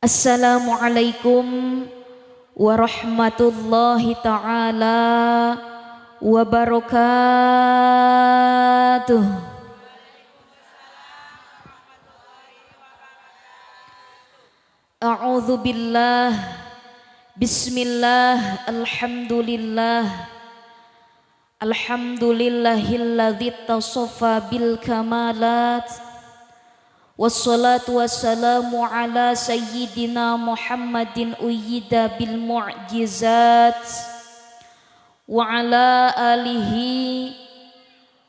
Assalamualaikum warahmatullahi taala wabarakatuh. A'udzu billah Bismillah Alhamdulillah Alhamdulillahilladzi tasaffa bil kamalat والصلاة والسلام على سيدنا محمد أيد بالمعجزات وعلى آله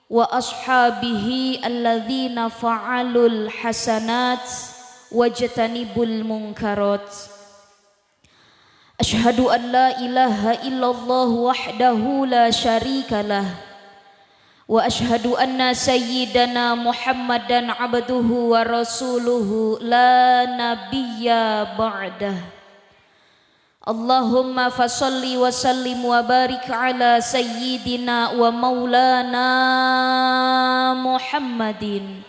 وأصحابه الذين فعلوا الحسنات واجتنبوا المنكرات. أشهد أن لا إله إلا الله وحده لا شريك له. Syarikalah wa ashhadu anna sayyidana Muhammadan abduhu wa rasuluhu la nabiyya ba'dah Allahumma fasalli wa sallim wa barik ala sayyidina wa maulana Muhammadin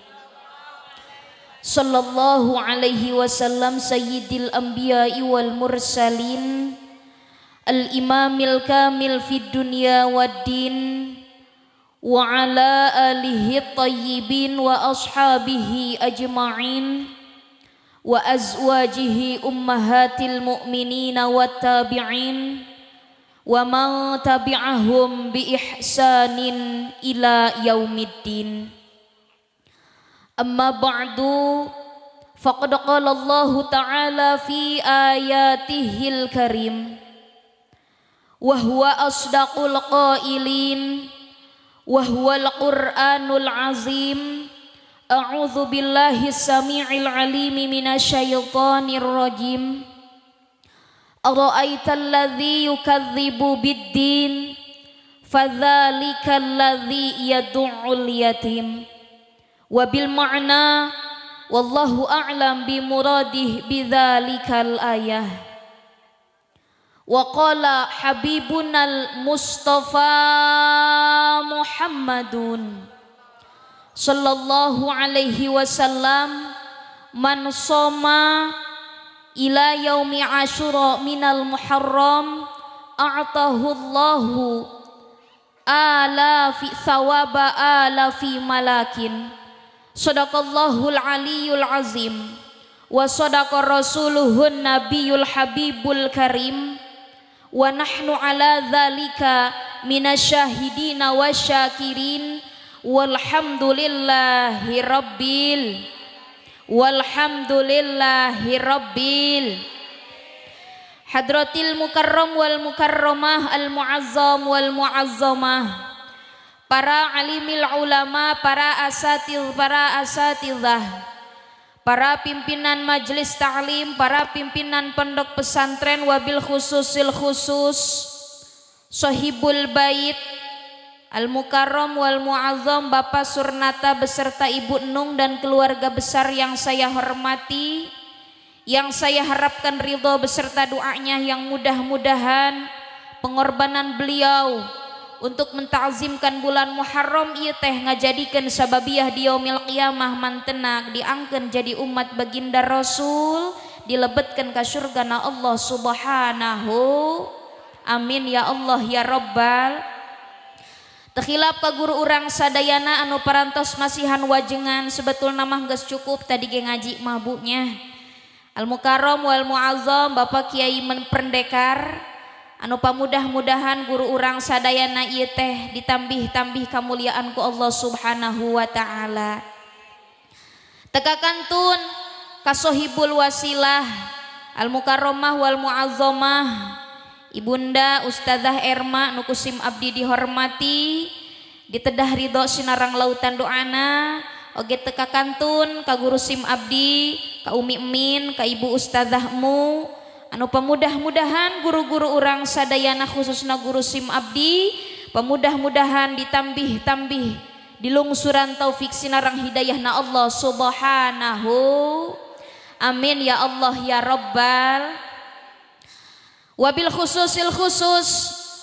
sallallahu alaihi wasallam sayyidil anbiya'i wal وعلى آله الطيبين وأصحابه أجمعين وأزواجه أمهات المؤمنين والتابعين ومن تبعهم بإحسان إلى يوم الدين. أما بعد فقد قال الله تعالى في آياته الكريم وهو أصدق القائلين وهو القرآن العظيم. أعوذ بالله السميع العليم من الشيطان الرجيم. أرأيت الذي يكذب بالدين؟ فذلك الذي يدع اليتيم. وبالمعنى والله أعلم بمراده بذلك الآية. Waqala Habibunal Mustafa Muhammadun Sallallahu alaihi wasallam Man soma ila yaumi ashura minal muharram A'tahu Allahu ala fi thawaba ala fi malakin. Sadaqallahul aliyul azim. Wa sadaqa rasuluhun nabiyul habibul karim. Wa nahnu ala dzalika minasyahidina wasyakirin walhamdulillahi rabbil walhamdulillahi rabbil Hadratil mukarram wal mukarramah al muazzam wal muazzamah para alimil ulama para asatil para asatidzah para pimpinan majelis ta'lim, para pimpinan pondok pesantren wabil khususil khusus, sohibul bait, Al-Mukarram wal Muazzam Bapak Surnata beserta Ibu Nung dan keluarga besar yang saya hormati yang saya harapkan ridho beserta doanya yang mudah-mudahan pengorbanan beliau untuk mentazimkan bulan Muharram ieu teh ngajadikeun sababiah di yaumil qiyamah mantenak diangkeun jadi umat baginda Rasul dilebetkeun ka surgana Allah Subhanahu. Amin ya Allah ya rabbal. Tekhilap ka guru urang sadayana anu parantos masihan wajengan sebetulna mah geus cukup tadi ge ngaji mabuknya. Al Mukarram wal Muazzam Bapak Kiai Pendekar anu pamudah-mudahan guru urang sadayana ieu teh ditambih-tambih kamuliaan ku Allah Subhanahu wa taala. Tekakantun kasohibul wasilah al mukarromah wal muazzamah. Ibunda Ustazah Erma Nukusim Abdi dihormati ditedah ridho sinarang lautan doana. Oge teka kantun ka guru sim abdi ka umi emin ka ibu ustazahmu. Anu pemudah-mudahan guru-guru orang sadayana khususna guru sim abdi pemudah-mudahan ditambih-tambih dilungsuran taufik sinarang hidayah na Allah subhanahu. Amin ya Allah ya rabbal. Wabil khususil khusus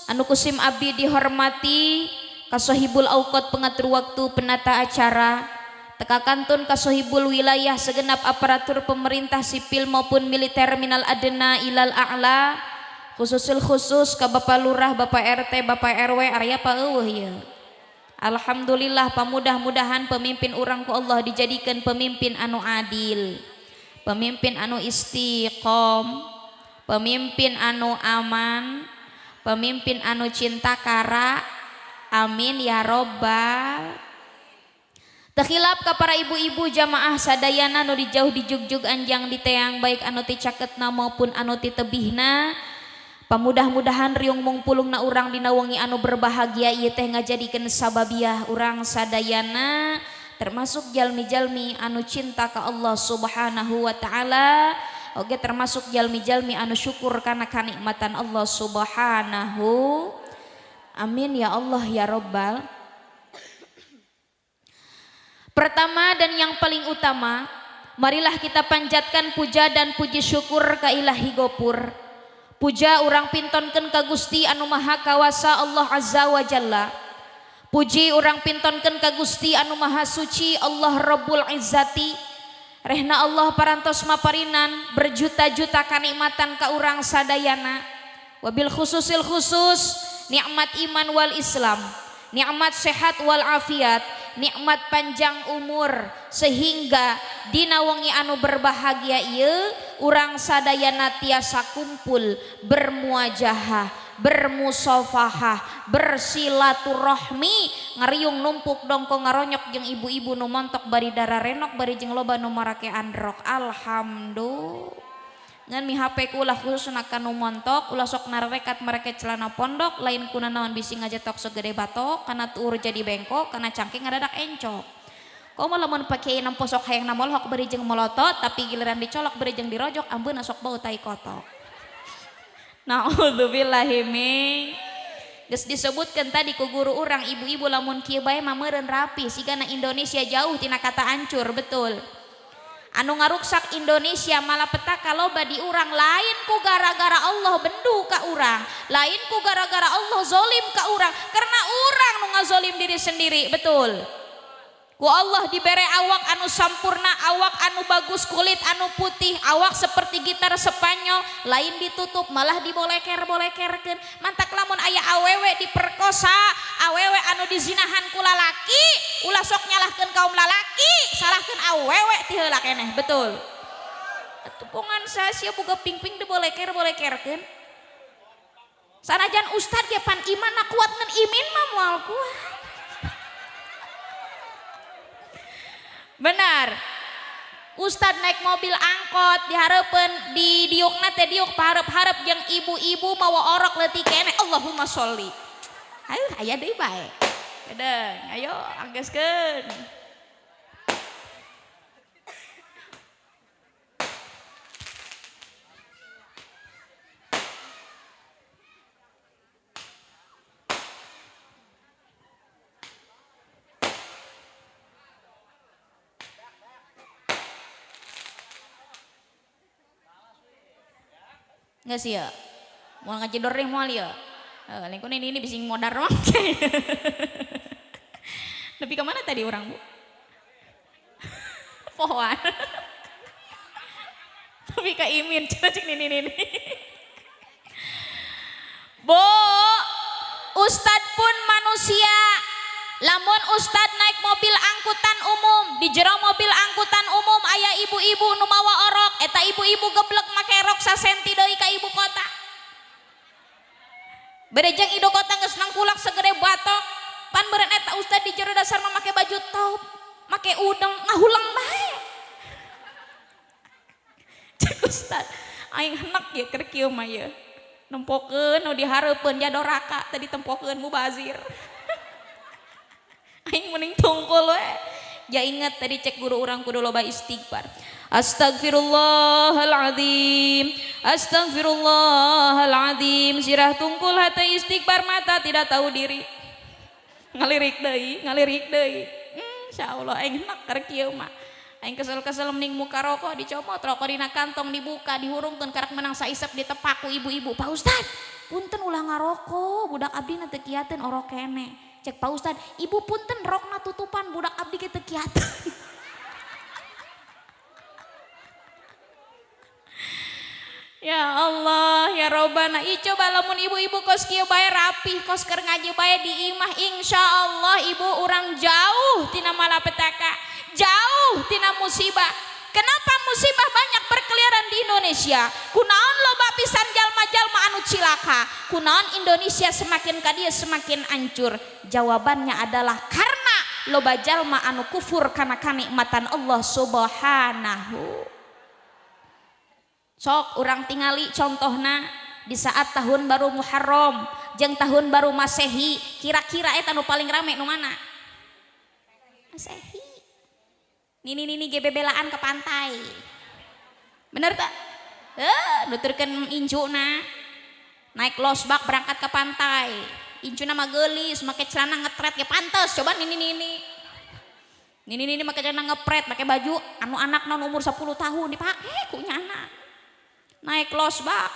anu kusim abdi dihormati kasohibul aukot pengatur waktu penata acara teka kantun kasohibul wilayah segenap aparatur pemerintah sipil maupun militer minal adena ilal a'la khususul khusus ke Bapak Lurah, Bapak RT, Bapak RW, Arya Pak ya. Alhamdulillah pamudah-mudahan pemimpin orang ku Allah dijadikan pemimpin anu adil, pemimpin anu istiqom, pemimpin anu aman, pemimpin anu cinta kara, amin ya robbal Terhilap ke para ibu-ibu jamaah sadayana anu dijauh di jugjug anjang di teang baik anu ti caketna maupun anu ti tebihna Pamudah-mudahan riung mungpulung na urang dinawangi anu berbahagia ieu teh ngajadikeun sababiah urang sadayana termasuk jalmi-jalmi anu cinta ke Allah Subhanahu wa taala. Oge termasuk jalmi-jalmi anu syukur karena kenikmatan Allah Subhanahu. Amin ya Allah ya Rabbal Pertama dan yang paling utama marilah kita panjatkan puja dan puji syukur ke Ilahi Gopur. Puja orang pintonken ka Gusti anu maha kawasa Allah Azza wa Jalla. Puji orang pintonken ka Gusti anu maha suci Allah Rabbul Izzati. Rehna Allah parantos maparinan berjuta-juta kanikmatan ka urang sadayana. Wabil khususil khusus nikmat iman wal Islam nikmat sehat wal afiat, nikmat panjang umur sehingga dinawangi anu berbahagia ieu urang sadayana tiasa kumpul bermuajahah bermusofahah bersilaturahmi. Ngariung numpuk dongko ngaronyok jeung ibu-ibu nu montok bari dara renok bari jeung loba nu marake androk alhamdulillah. Ngan mi HP ku ulah khusus kanu montok ulah sok narekat mereka celana pondok lain kuna naon bisi ngajetok segede batok karena tur jadi bengkok karena cangking ngadadak encok. Kau malah mun pakai enam posok hayang namol hok beri jeng melotot tapi giliran dicolok beri jeng dirojok ambun sok bau tai kotok. Naudzubillahimin Ges disebutkan tadi ku guru orang ibu-ibu lamun kieu bae rapi sigana Indonesia jauh tina kata ancur betul anu ngaruksak Indonesia malapetaka loba lain ku gara-gara Allah bendu ka urang. Lain ku gara-gara Allah zolim ka urang. Karena urang nu ngazolim diri sendiri betul ku Allah diberi awak anu sampurna awak anu bagus kulit anu putih awak seperti gitar Spanyol lain ditutup malah diboleker bolekerken mantak lamun ayah awewe diperkosa awewe anu dizinahan kula laki ulah sok nyalahkan kaum lalaki salahkan ti heula keneh betul. Tepungan saya siap buka pingping diboleker bolekerken sanajan ustad ge pan iman kuat ngan imin mah moal kuat benar. Ustad naik mobil angkot diharapkan di diuk nate diuk harap-harap yang ibu-ibu mau orok letih kene. Allahumma sholli. Ayo ayah deh baik ayo anggeskan nggak sih ya? Mau ngaji doreng mau ya? Uh, lingkungan ini ini bisa modar mah tapi ke mana tadi orang bu? Pohon. Tapi kak Imin. Cina cik ini ini Bo Ustad pun manusia. Lamun Ustad naik mobil angkutan umum di jero mobil angkutan umum ayah ibu-ibu numawa orok eta ibu-ibu geblek make rok sasenti doi ka ibu kota. Berejeng ibu kota nggak senang kulak segede batok. Pan beren eta Ustad di jero dasar memakai baju top make udang ngahulang bae. Cek Ustad aing henak ya kerkieu mah ya nempokeun nu dihareupeun jadoraka tadi tempokeun mubazir. Aing mending tungkul we. Ya ingat tadi cek guru orang kudu loba istighfar Astagfirullahaladzim Astagfirullahaladzim Sirah tungkul hati istighfar mata tidak tahu diri. Ngalirik deh, ngalirik deh Insya Allah aing nak kerkieu mah. Aing kesel-kesel mending muka rokok dicomot rokok dina kantong dibuka dihurungkan karak menang di tepaku ibu-ibu. Pak Ustad punten ulah ngarokok. Budak abdi nanti kiatin orok kene. Cek Pak Ustad ibu punten rokna tutupan budak abdi kita kiat Ya Allah ya Robbana I coba ibu-ibu kos kieu bae rapi kos keur ngaji bae di imah insya Allah ibu orang jauh tina malapetaka jauh tina musibah Kenapa musibah banyak berkeliaran di Indonesia? Kunaon loba pisan jalma-jalma anu cilaka? Kunaon Indonesia semakin kadia semakin hancur? Jawabannya adalah karena loba jalma anu kufur karena kenikmatan Allah Subhanahu. Sok orang tingali contohna di saat tahun baru Muharram jeng tahun baru Masehi kira-kira eta anu paling rame nu mana? Masehi. Nini nini gebebelaan ke pantai. Bener tak? Eh nuturkan injuna. Naik losbak berangkat ke pantai. Injuna mah gelis make celana ngetret ke pantas coba nini nini nini nini make celana ngepret pakai baju anu anak non umur 10 tahun dipake ku nyana naik losbak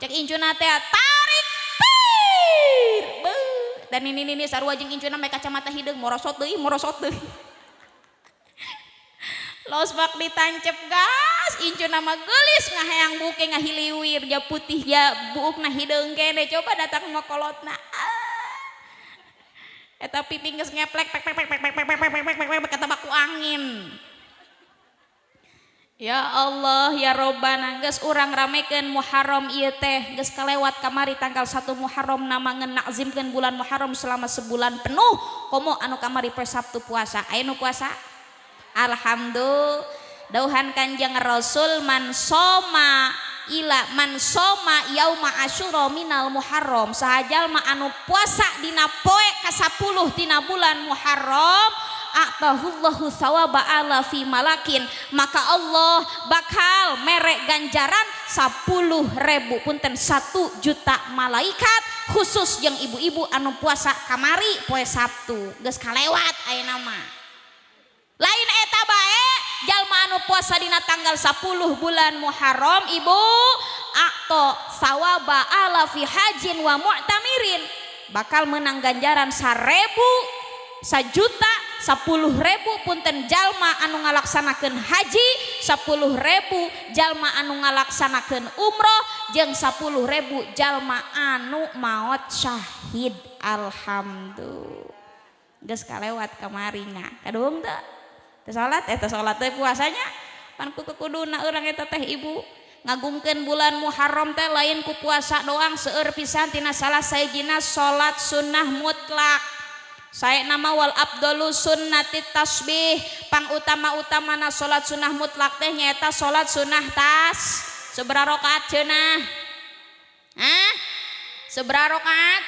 cek incuna teh tarik tir dan ini ini, sarua jeung incuna make kacamata hideung morosot deui morosot deui losbak ditancep gas incuna mah geulis ngahayang buke ngahiliwir ja putih ja buukna hideung kene coba datang mah kolotna eta pipi geus ngeplek pek pek pek pek pek pek pek pek pek pek pek kata baku angin Ya Allah ya Robbana, geus urang ramekeun Muharram ieu teh geus kalewat kamari tanggal 1 Muharram nama ngenakzimkeun bulan Muharram selama sebulan penuh. Komo anu kamari poe Sabtu puasa. Ainu puasa? Alhamdulillah. Dauhan Kanjeng Rasul man soma ila man soma yauma asyura minal Muharram. Sahajalma anu puasa dina poe ka 10 dina bulan Muharram ala fi malakin maka Allah bakal merek ganjaran 10 ribu punten 1 juta malaikat khusus yang ibu-ibu anu puasa kamari poe Sabtu. Geus kalewat aya nama. Lain eta bae jalma anu puasa dina tanggal 10 bulan Muharram ibu akto sawaba ala fi hajin wa mu'tamirin. Bakal menang ganjaran sarebu sajuta 10.000 punten jalma anu ngalaksanakan haji 10.000 jalma anu ngalaksanakan umroh jeung 10.000 jalma anu maut syahid. Alhamdulillah. Geus kalewat kamarina kadung teu teu salat eh, eta salat teh puasanya. Pan ku kuduna urang eta teh ibu. Ngagungkeun bulan Muharram teh lain ku puasa doang seueur pisan tina salah sayjina salat sunnah mutlak. Saya nama wal abdulu sunnati tasbih. Pang utama utama na salat sunnah mutlak teh nyata salat sunnah tas. Seberapa rakaat cenah Hah? seberapa rakaat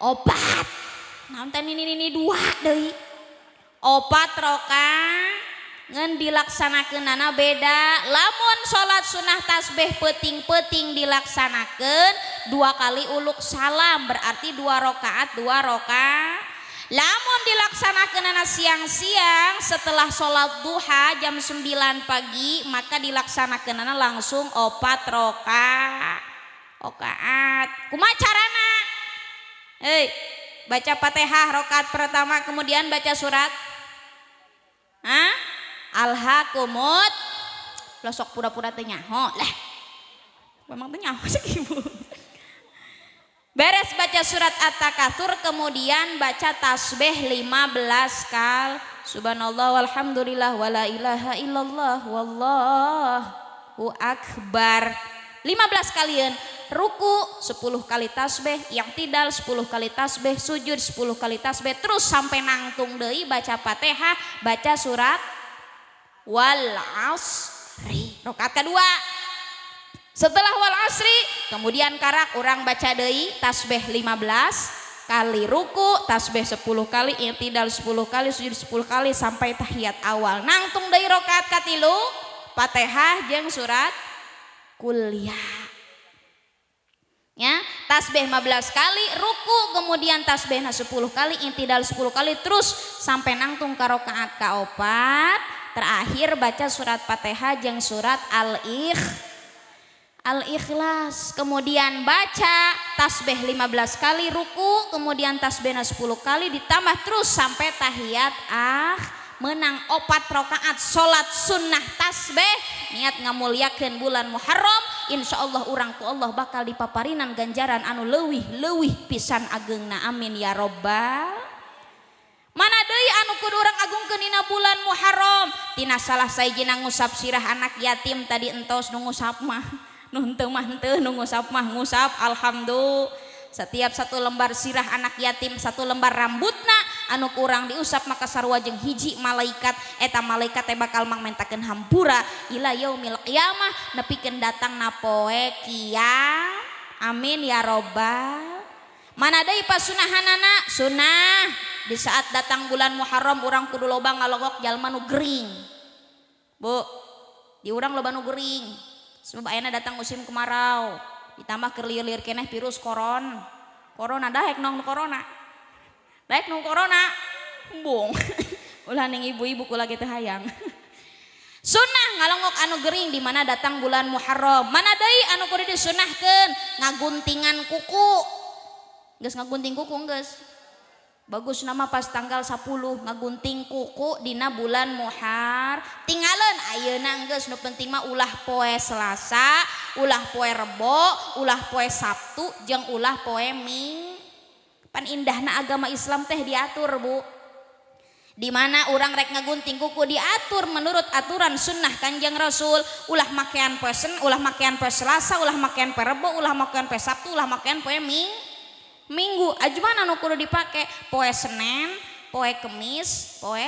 opat. Nanti ini ini dua deh opat roka ngen dilaksanakan beda. Lamun salat sunnah tasbih peting-peting dilaksanakan dua kali uluk salam berarti dua rakaat dua roka lamun dilaksanakan anak siang-siang setelah sholat duha jam 9 pagi maka dilaksanakan anak langsung opat roka. Okaat kumacarana hei baca fatihah rokat pertama kemudian baca surat. Hah? Alhaqumut losok pura-pura teh nyaho. Lah memang teh nyaho sih ibu beres baca surat at-takatsur kemudian baca tasbih 15 kal. Subhanallah walhamdulillah wala ilaha illallah wallahu akbar. 15 kalian ruku 10 kali tasbih yang tidak 10 kali tasbih sujud 10 kali tasbih terus sampai nangtung deui baca Fatihah baca surat wal asri rakaat kedua setelah wal asri kemudian karak orang baca deui tasbih 15 kali ruku tasbih 10 kali yang tidak 10 kali sujud 10 kali sampai tahiyat awal. Nangtung deui rakaat katilu Fatihah jeung surat kuliah. Ya tasbih 15 kali ruku kemudian tasbih 10 kali intidal 10 kali terus sampai nangtung karokaat kaopat terakhir baca surat fatihah yang surat al-ikh al-ikhlas kemudian baca tasbih 15 kali ruku kemudian tasbih 10 kali ditambah terus sampai tahiyat ah menang opat rakaat salat sunnah tasbih. Niat ngamuliakeun bulan Muharram insyaallah urang ku Allah bakal dipaparinan ganjaran anu leuwih leuwih pisan ageungna amin ya robbal. Mana deui anu kudu urang agungkeun dina bulan Muharram? Tina salah sayjina ngusap sirah anak yatim tadi entos nu ngusap mah nuh henteu mah henteu nu ngusap mah ngusap alhamdulillah. Setiap satu lembar sirah anak yatim satu lembar rambutna anu kurang diusap maka sarua jeung hiji malaikat. Eta malaikat teh bakal mangmentakeun hampura ila yaumil qiyamah. Nepikeun datang napoe kia amin ya robbal. Mana deui pasunahanana sunah. Di saat datang bulan Muharram urang kudu loba ngalogok jalma nu gering. Bu di urang loba nu gering. Sebab ayana datang musim kemarau. Ditambah kerlir-lir keneh virus koron. Corona dahek nong corona. Dahek nong corona. Bung. Ulah ning ibu-ibu kula gitu hayang. Sunnah ngalongok anu gering di mana datang bulan Muharram. Mana deui anu kudu disunahkeun? Ngaguntingan kuku. Geus ngagunting kuku geus. bagus nama pas tanggal 10 ngagunting kuku Dina bulan Muhar. Tinggalan ayeuna geus nu penting mah ulah poe Selasa ulah poe Rebo ulah poe Sabtu jeung ulah poe Ming. Pan indahna agama Islam teh diatur Bu. Di mana orang rek ngagunting kuku diatur menurut aturan sunnah Kanjeng Rasul. Ulah makean pesen ulah makean poe Selasa ulah makean poe Rebo ulah makean poe Sabtu ulah makean poe Ming. Minggu. Ajuman anu kudu dipake? Poe Senin poe Kemis poe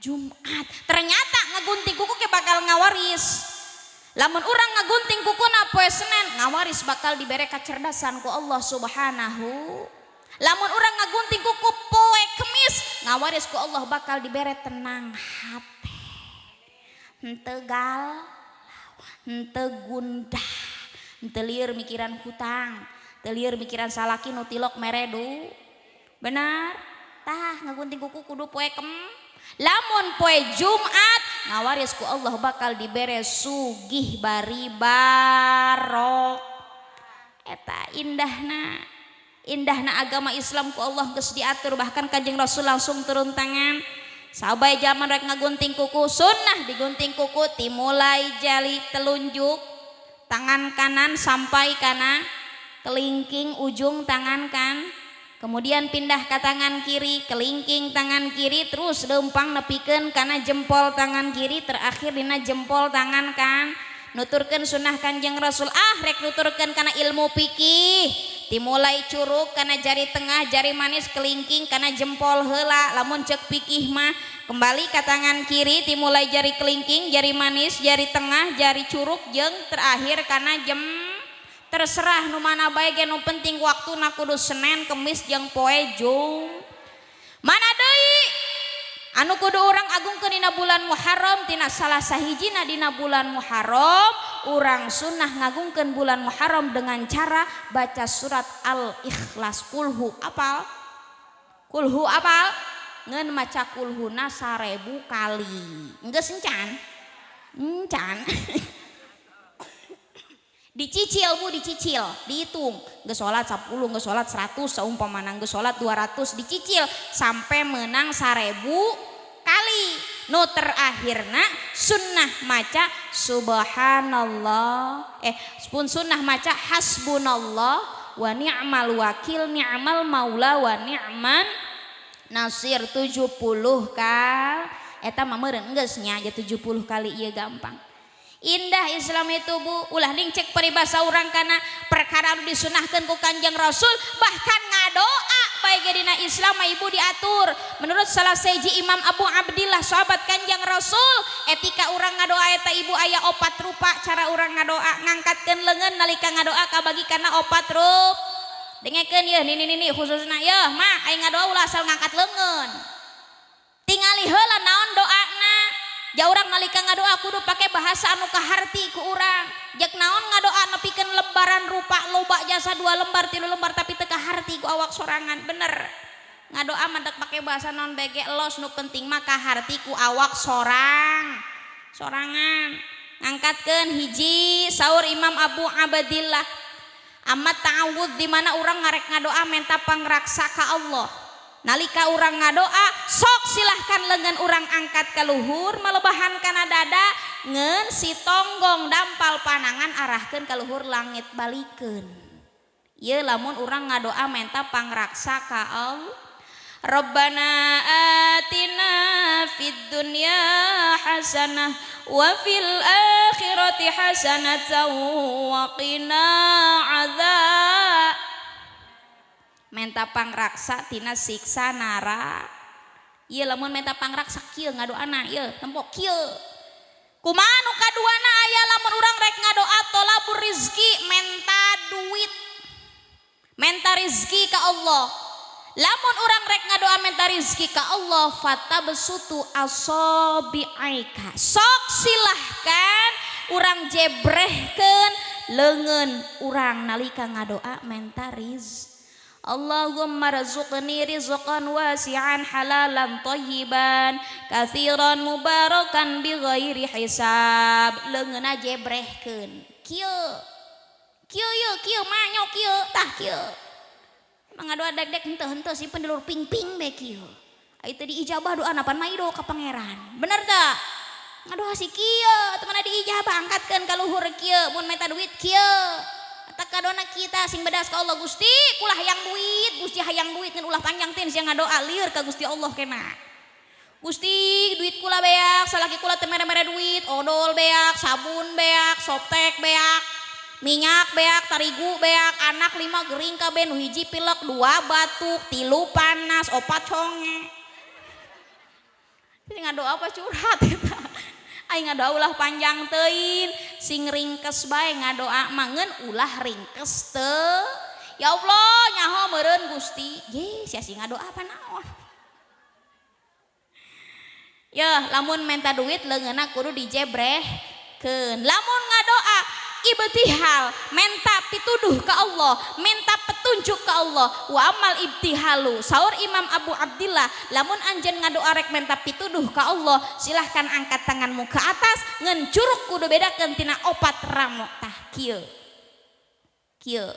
Jumat. Ternyata ngagunting kuku ke bakal ngawaris. Lamun orang ngagunting kuku na poe Senin ngawaris bakal diberi kecerdasan ku Allah subhanahu. Lamun orang ngagunting kuku poe Kemis ngawaris ku Allah bakal diberi tenang hati. Hente gal hente gundah mikiran hutang telir mikiran salaki nutilok meredu. Benar? Tah ngagunting kuku kudu poe kem. Lamun poe Jumat ngawaris ku Allah bakal dibere sugih bari barok. Eta indahna indahna agama Islam ku Allah geus diatur. Bahkan kanjeng Rasul langsung turun tangan. Sabai zaman rek ngagunting kuku sunnah digunting kuku timulai jali telunjuk tangan kanan sampai kanan kelingking ujung tangan kan? Kemudian pindah ke tangan kiri kelingking tangan kiri terus lempang nepikan karena jempol tangan kiri terakhir dina jempol tangan kan? Nuturkan sunnah kanjeng rasul. Ah rek nuturkan karena ilmu pikih dimulai curug karena jari tengah jari manis kelingking karena jempol hela lamun cek pikih mah kembali ke tangan kiri dimulai jari kelingking jari manis jari tengah jari curug jeng terakhir karena jem terserah nu mana baik nu penting waktu nak kudu Senin kemis jeung poe Jum. Mana deui? Anu kudu orang agung ke dina bulan Muharram tina salah sahijina dina bulan Muharram. Orang sunnah ngagungkan bulan Muharram dengan cara baca surat Al-Ikhlas. Kulhu apal? Kulhu apal? Ngen maca kulhuna sarebu kali. Enggak sencan encan. dicicil bu dicicil. Dihitung. Nggak sholat 10 nggak sholat 100 seumpamana nggak sholat 200 dicicil sampai menang sarebu kali. No terakhirna sunnah maca subhanallah. Eh pun sunnah maca hasbunallah. Wa ni'mal wakil ni'mal maula wa ni'man nasir. 70 kal. Eta mah meureun geus nya 70 kali iya gampang Indah Islam itu Bu. Ulah cek peribahasa orang karena perkara disunahkan ku Kanjeng Rasul bahkan ngadoa baikdina Islam Ibu diatur. Menurut salah seji Imam Abu Abdillah sahabat kanjeng Rasul etika orang ngadoaeta Ibu ayah opat rupa cara orang ngadoa ngangkatkan lengan nalika ngadoa kabagi karena opat rup. Dengekeun ya nini nini khususnya ya mah aing ngadoa ulah asal ngangkat lengan. Tingali hela naon doa ja orang nalika ngadoa kudu pakai bahasa anu kaharti ku urang. Jak naon ngadoa nepikeun lembaran rupa loba jasa dua lembar tilu lembar tapi teka harti ku awak sorangan. Bener. Ngadoa mantek pakai bahasa non bege los nu penting maka harti ku awak sorang. Sorangan. Ngangkatkan hiji sahur Imam Abu Abadillah amat ta'awud dimana orang ngarek ngadoa menta pangraksa ka Allah. nalika orang ngadoa sok silahkan lengan orang angkat ke luhur melebahan karena dada ngen si tonggong dampal panangan arahkan ke luhur langit balikin ye lamun orang ngadoa menta pangraksa ka Allah Rabbana atina fid dunya hasanah wa fil akhirati hasanatan wa qina adzab menta pangraksa tina siksa nara. Iya lamun menta pangraksa kieu ngadoana ieu tempo kieu. Kumaha nu kaduana aya lamun urang rek ngadoa tolabur rizki menta duit. Menta rizki ka Allah. Lamun urang rek ngadoa menta rizki ka Allah fata besutu asobiaika. Sok silahkan urang jebrehken leungeun urang nalika ngadoa menta rizki Allahumma razuqni rizqan wasi'an halalan tayyiban kathiran mubarakan bi ghairi hisab leungeuna jebrehkeun kieu kieu kieu kieu mah kieu tah kieu doa dek-dek hente-hente si pendulur ping-ping be kieu. Itu diijabah doa napan maido ka pangeran. Bener tak? Ngadoa si kieu, teman diijabah angkatkan ka luhur kieu, mun meta duit kieu. Tak kadona kita sing bedas ka Allah Gusti, kulah yang duit, Gusti hayang duit ngan ulah panjang tin sing ngadoa lieur ka Gusti Allah kena. Gusti duit kula beak, salaki kula teu mere-mere duit, odol beak, sabun beak, soptek beak, minyak beak tarigu beak anak lima gering kabeh nu hiji pilek dua batuk tilu panas opat conge ngadoa apa curhat kita Aing ngadaulah panjang tein sing ringkes bae ngadoa mangen ulah ringkes te. Ya Allah nyaho meureun Gusti. Ye, sia sing ngadoa panah Ya, lamun minta duit leungeuna kudu dijebrehkeun. Lamun ngadoa ibtihal minta pituduh ke Allah minta petunjuk ke Allah. Wa amal ibtihalu sahur Imam Abu Abdillah. Lamun anjen ngadu arek minta pituduh ke Allah silahkan angkat tanganmu ke atas ngencuruk kudu beda kentina opat ramu tah kieu. Kieu.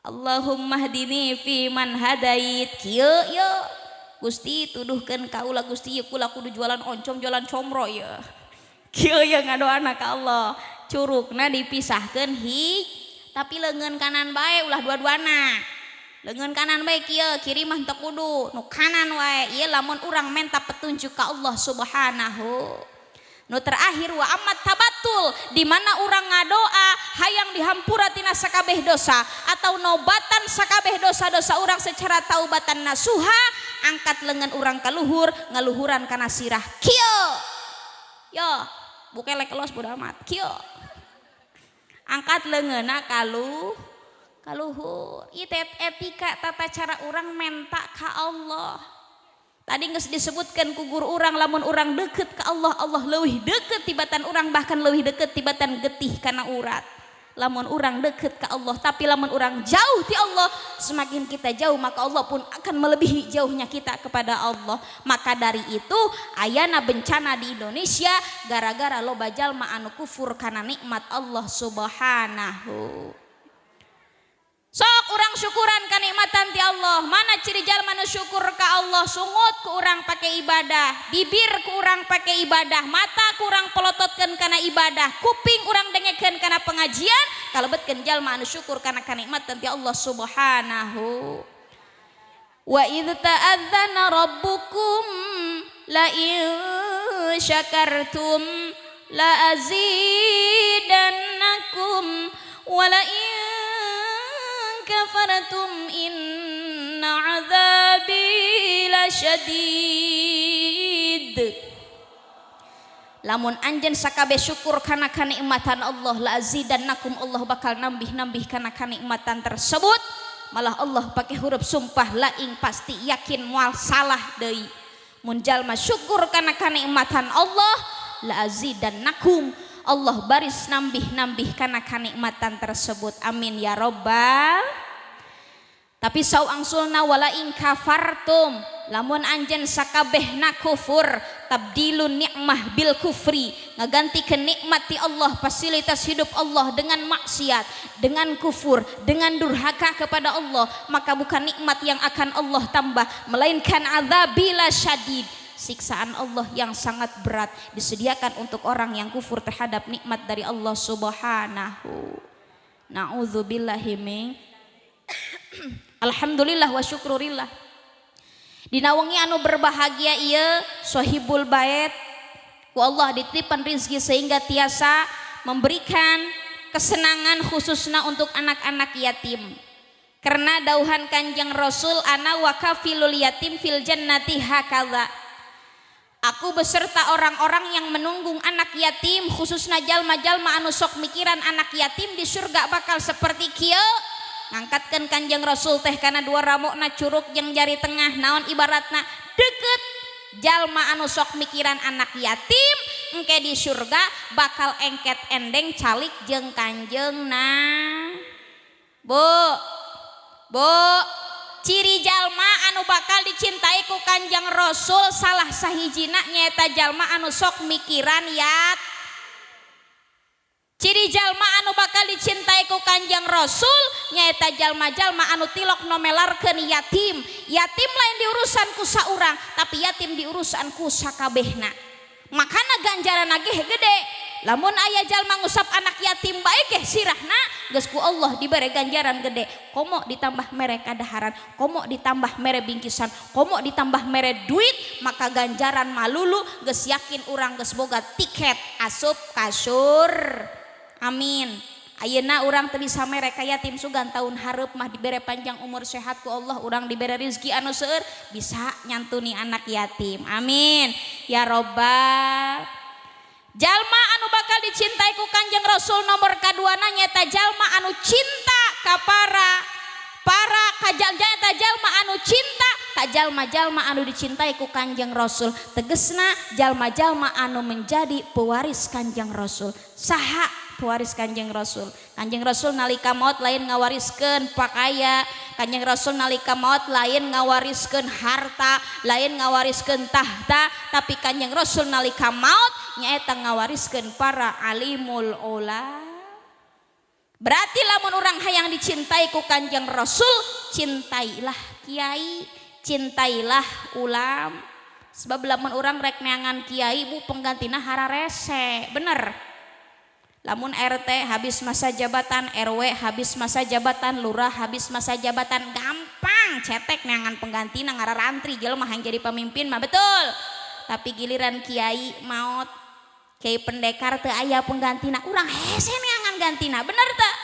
Allahumma hdini fi man hadait. Kieu Gusti tuduhkan kaulah Gusti yuk kula kudu jualan oncom jualan comro ya kieu ya ngadu anak Allah curugna dipisahkan hi tapi lengan kanan baik ulah dua-duana. Lengan kanan baik kia kiri mah kudu nu kanan wae. Iya lamun urang menta petunjuk ke Allah subhanahu. Nu terakhir wa amat tabatul di mana urang ngadoa hayang dihampura tina sakabeh dosa atau nobatan sakabeh dosa-dosa urang secara taubatan nasuha angkat lengan urang kaluhur ngaluhuran kana sirah. Kieu! Yo bukelek los bodo amat. Kieu! Angkat lengena kalu kaluhur itu etika tata cara orang menta ke Allah. Tadi nggak disebutkan kugur orang lamun orang deket ke Allah Allah lebih deket tibatan orang bahkan lebih deket tibatan getih karena urat lamun orang deket ke Allah tapi lamun orang jauh di Allah semakin kita jauh maka Allah pun akan melebihi jauhnya kita kepada Allah. Maka dari itu ayana bencana di Indonesia gara-gara lo bajal anu kufur karena nikmat Allah subhanahu sok orang syukuran kenikmatan ti Allah. Mana ciri jalma nu syukur ke Allah? Sungut ku orang pakai ibadah. Bibir ku orang pakai ibadah. Mata ku orang pelototkan karena ibadah. Kuping orang dengekeun karena pengajian. Kalau betkeun jalma nu syukur karena kenikmatan ti Allah subhanahu. Wa idh ta'adzana rabbukum la in syakartum la azidannakum wa la in kafartum inna azabi lasyadid lamun anjen sakabe syukur karena kenikmatan Allah la azidannakum Allah bakal nambih-nambih karena kenikmatan tersebut. Malah Allah pakai huruf sumpah laing pasti yakin mual salah deui. Mun syukur karena kenikmatan Allah la azidannakum Allah baris nambih-nambih karena kenikmatan tersebut. Amin ya robbal tapi sau angsulna wala in kafartum. Lamun anjen sakabehna kufur tabdilun nikmah bil kufri. Ngaganti kenikmati Allah fasilitas hidup Allah dengan maksiat dengan kufur dengan durhaka kepada Allah. Maka bukan nikmat yang akan Allah tambah melainkan azabila syadid siksaan Allah yang sangat berat disediakan untuk orang yang kufur terhadap nikmat dari Allah Subhanahu. Nauzubillahi min Alhamdulillah wa syukrurillah. Dinawangi anu berbahagia ia sahibul bait ku Allah dititipan rizki sehingga tiasa memberikan kesenangan khususnya untuk anak-anak yatim. Karena dauhan kanjeng Rasul ana wakafilul yatim fil jannati hakadha. Aku beserta orang-orang yang menunggung anak yatim khususnya jalma-jalma anu sok mikiran anak yatim di surga bakal seperti kia ngangkatkan kanjeng Rasul teh karena dua ramokna curug yang jari tengah naon ibaratna? Deket. Jalma anu sok mikiran anak yatim engke di surga bakal engket endeng calik jeng kanjeng nah bu bu ciri jalma anu bakal dicintai ku Kanjeng Rasul salah sahijina nyaeta jalma anu sok mikiran yat. Ciri jalma anu bakal dicintai ku Kanjeng Rasul nyaeta jalma-jalma anu tilok nomelarkeun yatim. Yatim lain diurusan ku saurang tapi yatim diurusan ku sakabehna. Makana ganjaran lagi gede. lamun ayah jalma ngusap anak yatim baik eh sirahna gesku Allah diberi ganjaran gede komo ditambah mere kadaharan komo ditambah mere bingkisan komo ditambah mere duit maka ganjaran malulu ges yakin orang ges boga tiket asup kasur amin Ayeuna orang teu bisa mere ka yatim sugan tahun hareup mah dibere panjang umur sehat ku Allah orang dibere rezeki anu seueur bisa nyantuni anak yatim. Amin. Ya robbal Jalma anu bakal dicintai ku Kanjeng Rasul nomor kaduana nyata jalma anu cinta ka para para kajalja eta jalma anu cinta ka jalma-jalma anu dicintai ku Kanjeng Rasul. Tegesna jalma-jalma anu menjadi pewaris Kanjeng Rasul. Saha pewaris kanjeng rasul. Kanjeng rasul nalika maut lain ngawariskan pakaya kanjeng rasul nalika maut lain ngawariskan harta lain ngawariskan tahta. Tapi kanjeng rasul nalika maut nyaeta ngawariskan para alimul ola berarti lamun orang hayang dicintai ku kanjeng rasul cintailah kiai cintailah ulam. Sebab lamun orang rek neangan kiai bu penggantina hara rese. Bener lamun RT habis masa jabatan RW habis masa jabatan lurah habis masa jabatan gampang. Cetek neangan pengganti ngara rantri jelema yang jadi pemimpin mah betul. Tapi giliran kiai maut kiai pendekar teu aya penggantina urang hese neangan gantina bener tak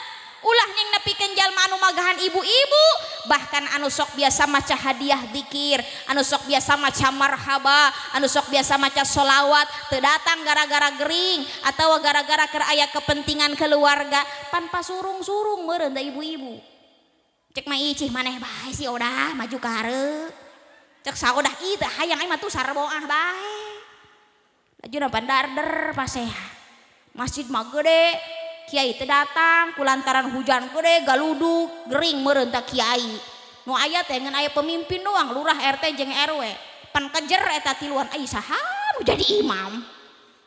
ulah yang nepikeun jalma anu magahan ibu-ibu. Bahkan anu sok biasa maca hadiah dikir anu sok biasa maca marhaba anu sok biasa maca solawat teu datang gara-gara gering atau gara-gara keur aya kepentingan keluarga pan pasurung-surung meureun da ibu-ibu. Cek mah icih maneh bae sih udah maju ka hareup cek saudah teh hayang ai mah tuh sarboah bae. Lajuna pandarder paseha masjid mah gede Kiai teh datang kulantaran hujan gede galuduk gering merentak Kiai. Nu ayat teh ngan aya pemimpin doang lurah RT jeung RW pan kejer eta tiluan ai saha jadi imam.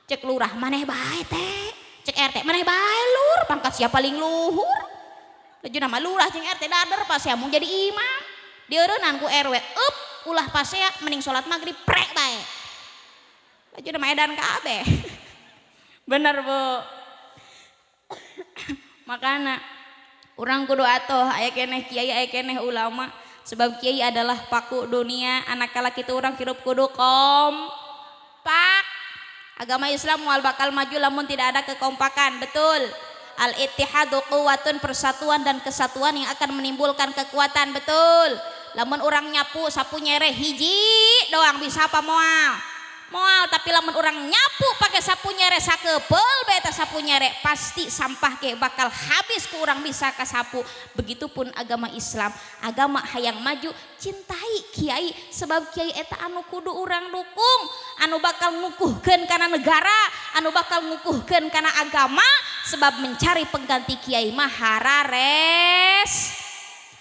Cek lurah maneh bae teh. Cek RT maneh bae lur pangkat siapa paling luhur. Laju nama lurah jeung RT dader pas ya mau jadi imam. Dieureunnan ku RW up ulah pas ya mending sholat maghrib prek bae. Laju nama edan kabeh bener bu makana orang kudu atoh aya keneh kiai aya keneh ulama sebab kiai adalah paku dunia anak kala kita orang hirup kudu kom pak. Agama Islam mual bakal maju lamun tidak ada kekompakan betul. Al ittihadu quwatun persatuan dan kesatuan yang akan menimbulkan kekuatan betul. Lamun orang nyapu sapu nyere hiji doang bisa apa moal moal tapi lamun orang nyapu pakai sapu nyere sakepel beta sapu pasti sampah ke bakal habis ke orang bisa ke sapu. Begitupun agama Islam. Agama hayang maju cintai kiai sebab kiai eta anu kudu orang dukung. Anu bakal ngukuhkan karena negara anu bakal ngukuhkan karena agama sebab mencari pengganti kiai mah harares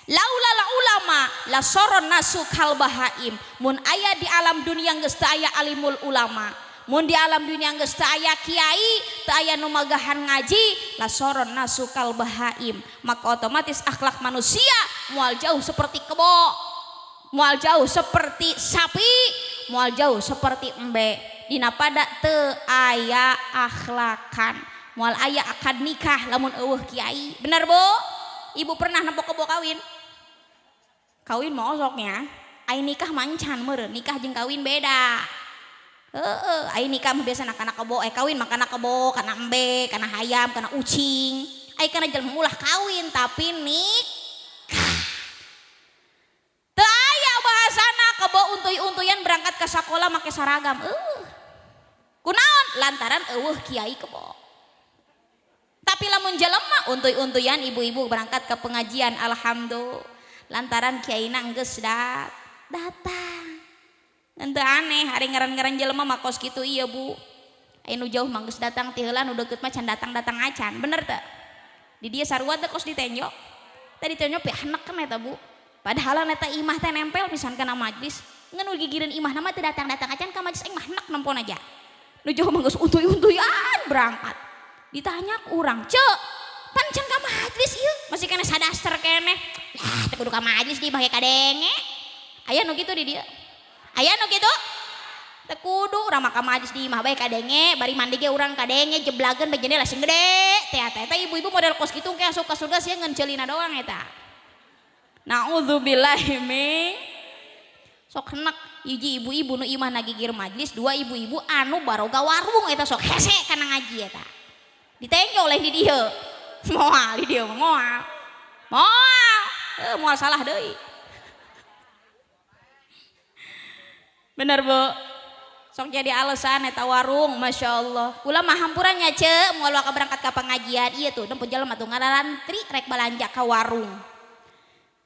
laula la ulama la soron nasu kal bahaim. Mun aya di alam dunia geus aya alimul ulama. Mun di alam dunia geus teu aya kiai teu aya nu magahan ngaji lasoron nasukal bahaim. Maka otomatis akhlak manusia mual jauh seperti kebo mual jauh seperti sapi mual jauh seperti embe. Dina pada teu aya akhlakan. Mual aya akad nikah lamun eueuh kiai. Bener bu ibu pernah nempo kebo kawin kawin mau soknya ai nikah mancan meureun nikah jeung kawin beda Heeh, ai nikah biasa anak-anak kebo, eh kawin mah kana kebo, kana embe, kana hayam, kana ucing. Ai kana jelema ulah kawin tapi nikah. Teu aya bahasana kebo untuy-untuyan berangkat ke sekolah make saragam. Uh. Kunaon? Lantaran eueuh kiai kebo. Tapi lamun jelema untuy-untuyan ibu-ibu berangkat ke pengajian alhamdulillah. Lantaran kiai geus dat datang. Ente aneh hari ngaran-ngaran jelema makos gitu iya bu. Ayo jauh manggus datang tiheula nu deket macan datang-datang acan bener tak di dia sarua teh kos ditenjok tadi tenjok pi anak kan eta bu. Padahal neta imah teh nempel misalkan kana majlis. Ngan gigireun imah nama teh datang-datang acan ka majlis imah nak nempon aja. Nu jauh manggus untuy-untuyan berangkat. Ditanya urang cek pancen ka majlis ieu masih kena sadaster kene. Lah teh kudu ka majlis di bae kadenge. Aya nu gitu di dia. Ayah no gitu. Tekudu orang maka majlis di imah baik kadenge. Bari mandi ge orang kadenge jeblagan bejene langsung gede. Teh teh ibu-ibu model kos gitu kayak suka surga sih ngencelina doang eta. Naudzubillahi min. Sok henak hiji ibu-ibu nu imah nagigir majlis dua ibu-ibu anu baroga warung eta sok hese kana ngaji eta. Ditengke oleh di dia moal di dia moal moal eh, moal salah deui bener bu. Sok jadi alasan eta warung Masya Allah. Kula mah hampurannya ce mau ka berangkat ke pengajian. Iya tuh jalan tuh ngarantri rek balanja ke warung.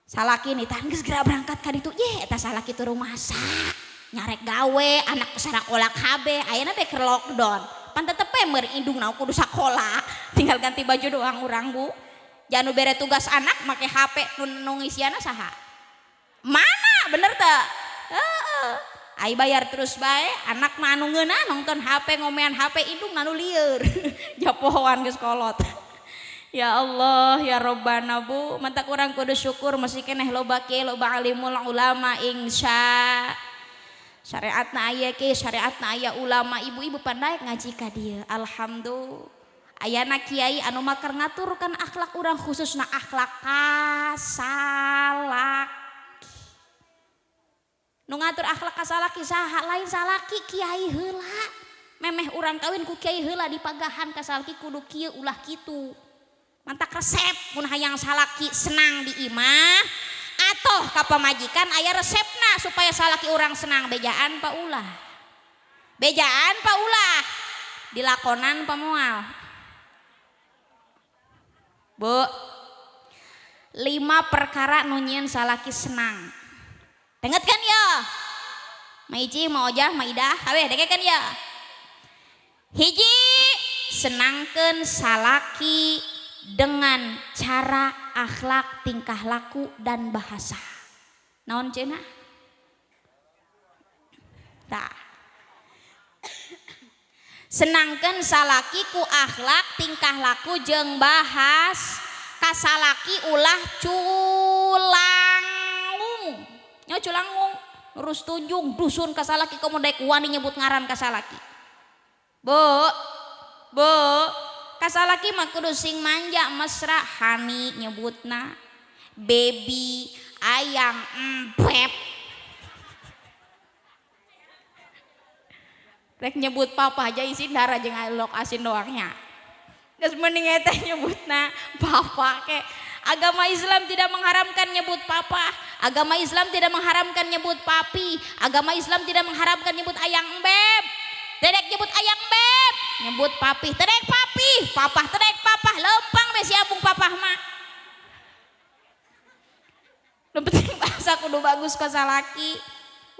Salaki nih tangis segera berangkat ka ditu. Ye eta salaki rumah sak nyarek gawe anak sarakola kabe ayana teh ke lockdown pan tetep pemer indung nau kudu sekolah tinggal ganti baju doang urang bu. Jangan bere tugas anak make HP nungis isiana saha? Mana? Bener tak uh, Ayo bayar terus baik anak manu ngena nonton HP ngomean HP indung nanu liur japohan ke sekolot ya Allah ya Robbana bu. Mantak orang kudu syukur masih keneh loba ke loba alimul ulama insya. syariat aya ke syariat aya ulama ibu-ibu pandai ngaji ka dia Alhamdulillah Ayana kiai anu makar ngaturkan akhlak orang khusus na akhlak kasalak. Nu ngatur akhlak kasalaki saha lain salaki Kiai hela memeh orang kawin ku Kiai hela di pagahan kasalaki kudu kieu ulah kitu. Mantak resep pun hayang salaki senang di imah. Atau ka pamajikan aya resepna supaya salaki orang senang. Bejaan pa ulah. Bejaan pa ulah. Dilakonan pemual bu lima perkara nunyian salaki senang. Denget kan ya? Maiji, Maojah, Maidah, hawe denget kan ya? Hiji senangkan salaki dengan cara akhlak, tingkah laku dan bahasa. Naon cina? Tak. Senangkan salaki ku akhlak, tingkah laku jeng bahas kasalaki ulah culang nya culangung urus tunjung dusun kasalaki kamu daik wani nyebut ngaran kasalaki bo bo kasalaki mah kudu sing manja mesra hani nyebutna baby ayang empep rek nyebut papa aja isin darah jeung lokasi doangnya geus mending eta nyebutna papa ke agama Islam tidak mengharamkan nyebut papa Agama Islam tidak mengharamkan nyebut papi. Agama Islam tidak mengharamkan nyebut ayang beb. Dedek nyebut ayang beb. Nyebut papi. Tedek papi. Papa tedek papa. Lempang besi abung papa mah. Lu bahasa kudu bagus ke salaki.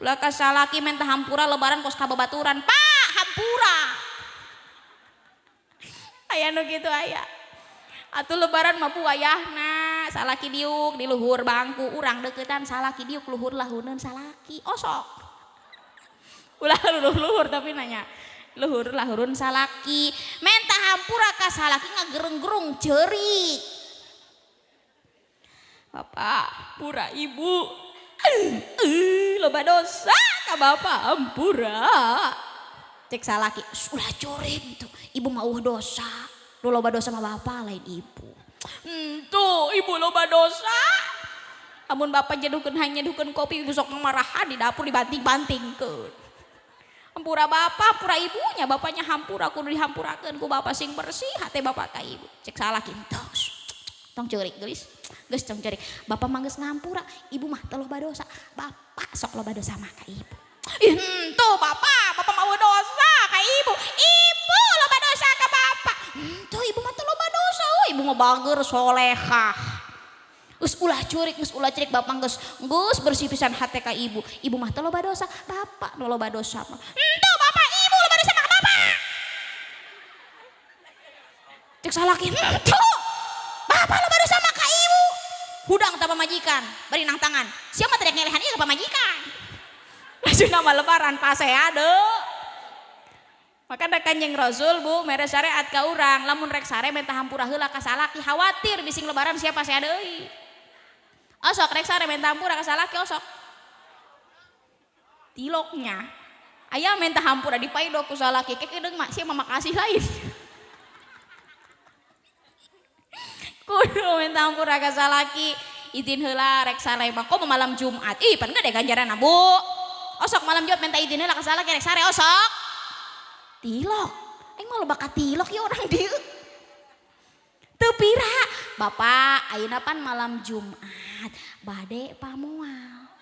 Ulah ke salaki minta hampura lebaran kos kababaturan. Pak hampura. Ayah nu gitu ayah. Atuh lebaran mah ayahna salaki diuk di luhur bangku urang deketan salaki diuk luhur lahunan salaki osok ulah luhur luhur tapi nanya luhur lahurun salaki. Menta hampura ka salaki ngagereng-gerung cerik Bapak pura ibu. Eh loba dosa ka bapak hampura cek salaki ulah corik tuh. Ibu mau dosa. Lu loba dosa sama bapak lain ibu. Hmm, tuh ibu loba dosa. Amun bapak jedukeun hanya jedukeun kopi ibu sok marahan di dapur dibanting-banting ke hampura bapak pura ibunya bapaknya hampura kudu dihampurakeun ku bapak sing bersih hati bapak ka ibu cek salaki tos tong cerik gelis geus tong cerik bapak mangges ngampura ibu mah teluh badosa bapak sok lo badosa mah ka ibu Ih, tuh bapak, bapak mau dosa ke ibu. Ibu loba dosa ke bapak. Tuh ibu mah loba dosa. Oh, ibu mau bager solehah. Gus ulah curik, gus ulah curik bapak gus gus bersih pisan hati ke ibu. Ibu mah loba dosa, bapak no loba dosa tuh bapak ibu loba dosa ke bapak. Cek salah tuh. Bapak loba dosa mah ke ibu. Hudang tanpa majikan, beri nang tangan. Siapa teriak ngelehan iya ke majikan. Maju nama lebaran pase ade. Maka ada kanjeng Rasul bu, mere syariat ka urang, lamun rek sare minta hampura heula ka salaki, khawatir bising lebaran siapa saya deui. Osok rek sare minta hampura ka salaki osok. Tiloknya, ayah minta hampura di paido ku salaki, kek deung mak sia makasih lain. Kudu minta hampura ka salaki, izin heula rek sare mah kok malam Jumat. Ih, pan deh ganjaran Bu osok malam jawab minta izin lah kesalah kerek sare osok. Tilok? Aing malu bakat tilok ya orang dia tepira bapak ayeuna pan malam Jumat bade pamual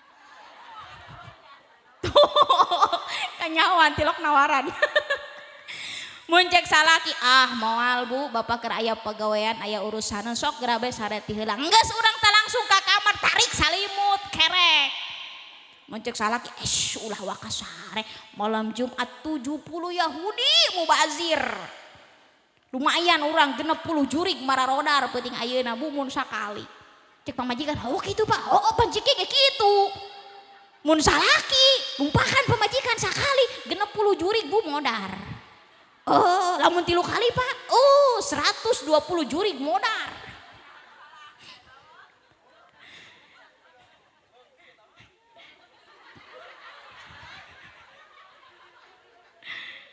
kanyawan tilok nawaran. Muncek salaki ah moal bu bapak ker ayah pegawaian ayah urusan sok gerabe sare tiheula geus urang tak langsung ke kamar tarik salimut kerek. Mencek salaki es ulah wakasare malam Jumat 70 Yahudi mubazir. Lumayan orang genep puluh jurik mararodar penting ayeuna bumun sakali cek pamajikan oh gitu pak. Oh panciki kayak gitu. Mun salaki lumpakan pemajikan sakali genep puluh jurik bu modar. Oh lamun tilu kali pak. Oh 120 jurik modar.